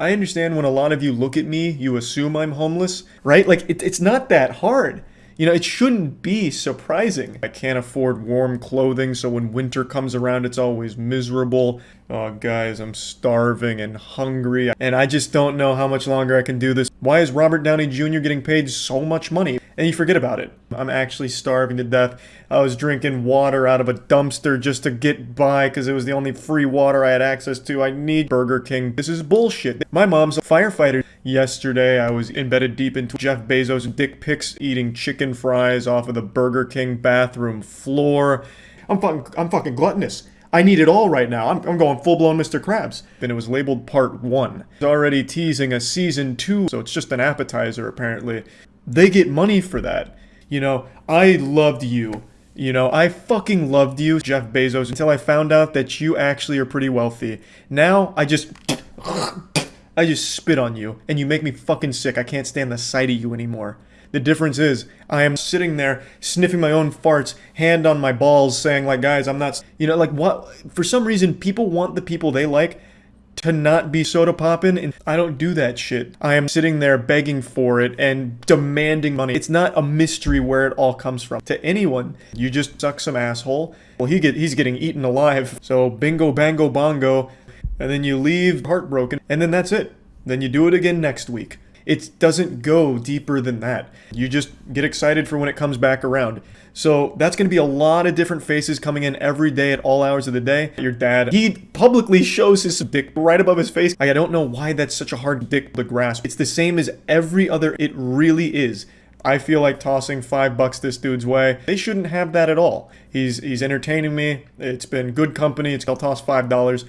I understand when a lot of you look at me, you assume I'm homeless, right? Like, it, it's not that hard. You know, it shouldn't be surprising. I can't afford warm clothing, so when winter comes around, it's always miserable. Oh, guys, I'm starving and hungry, and I just don't know how much longer I can do this. Why is Robert Downey Jr. getting paid so much money? And you forget about it. I'm actually starving to death. I was drinking water out of a dumpster just to get by because it was the only free water I had access to. I need Burger King. This is bullshit. My mom's a firefighter. Yesterday, I was embedded deep into Jeff Bezos' dick pics eating chicken fries off of the Burger King bathroom floor. I'm fucking, I'm fucking gluttonous. I need it all right now. I'm, I'm going full-blown Mr. Krabs. Then it was labeled part one. It's already teasing a season two, so it's just an appetizer apparently. They get money for that. You know, I loved you. You know, I fucking loved you, Jeff Bezos, until I found out that you actually are pretty wealthy. Now, I just... I just spit on you, and you make me fucking sick. I can't stand the sight of you anymore. The difference is, I am sitting there sniffing my own farts, hand on my balls, saying like, guys, I'm not, you know, like what, for some reason, people want the people they like to not be soda popping and I don't do that shit. I am sitting there begging for it and demanding money. It's not a mystery where it all comes from. To anyone, you just suck some asshole. Well, he get he's getting eaten alive. So bingo bango bongo and then you leave heartbroken and then that's it. Then you do it again next week. It doesn't go deeper than that. You just get excited for when it comes back around. So that's going to be a lot of different faces coming in every day at all hours of the day. Your dad, he publicly shows his dick right above his face. I don't know why that's such a hard dick to grasp. It's the same as every other, it really is. I feel like tossing five bucks this dude's way. They shouldn't have that at all. He's he's entertaining me. It's been good company. It's I'll toss five dollars